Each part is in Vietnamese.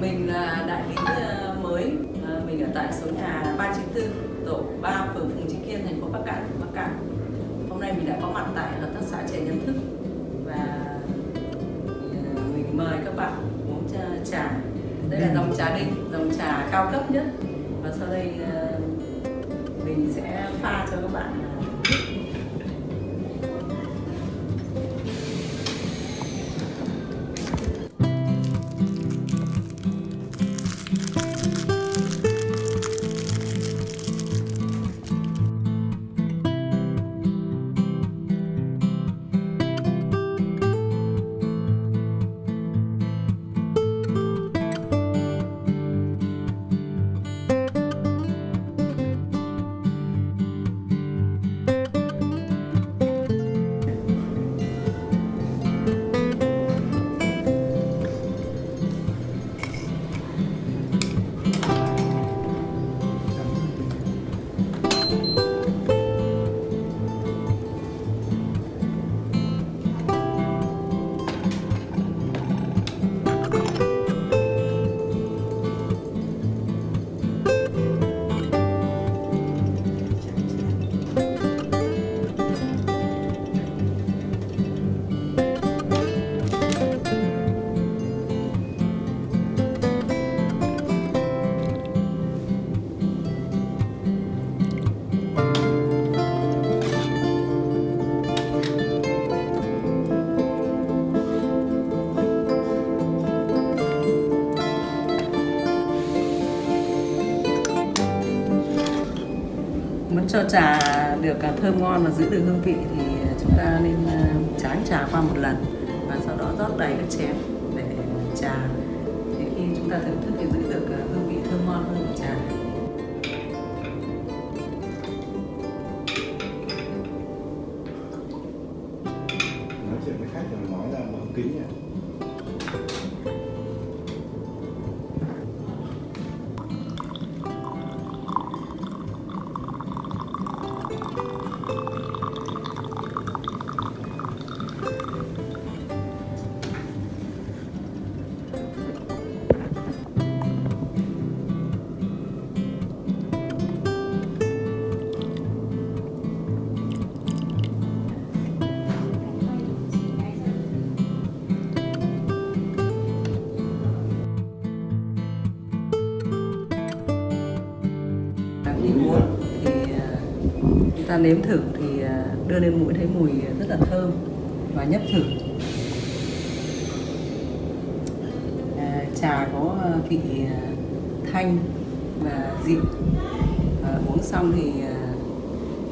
Mình là đại lý ờ, mới, Ờ, mình ở tại số nhà 394, tổ 3, phường Phùng Trí Kiên, thành phố Bắc Cạn, Bắc Cạn. Hôm nay mình đã có mặt tại hợp tác xã chè Nhân Thức và ờ, mình mời các bạn uống trà-. Đây là dòng trà đinh, dòng trà cao cấp nhất và sau đây mình sẽ pha cho các bạn ờ, muốn cho trà được à, thơm ngon và giữ được hương vị thì chúng ta nên à, tráng trà qua một lần và sau đó rót đầy các chén để trà thì khi chúng ta thưởng thức thì giữ được à, hương vị thơm ngon hơn của trà. Nói chuyện với khách rồi nói là mở kính nha. Muốn thì ờ, chúng ta nếm thử thì ờ, đưa lên mũi thấy mùi rất là thơm và nhấp thử. À, trà có vị thanh và dịu. À, uống xong thì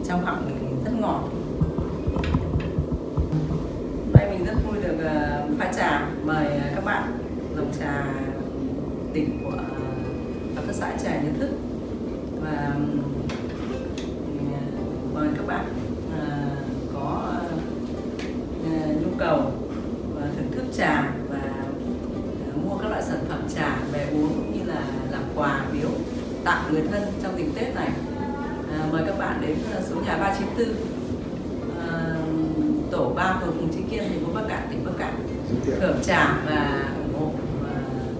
trong họng thì rất ngọt. Hôm nay mình rất vui được pha trà. Mời các bạn dòng trà tỉnh của hợp tác xã trà nhân thức và ừm, mời các bạn à, có à, nhu cầu thưởng thức trà và à, mua các loại sản phẩm trà về uống cũng như là làm quà biếu tặng người thân trong dịp Tết này mời các bạn đến số nhà 394 à, tổ 3 phường Phùng Trí Kiên thành phố Bắc Cạn tỉnh Bắc Cạn thưởng trà và ủng hộ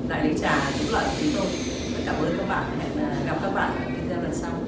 đại lý trà Hữu Lợi chúng tôi. Rất cảm ơn các bạn. Hẹn gặp các bạn ở video lần sau.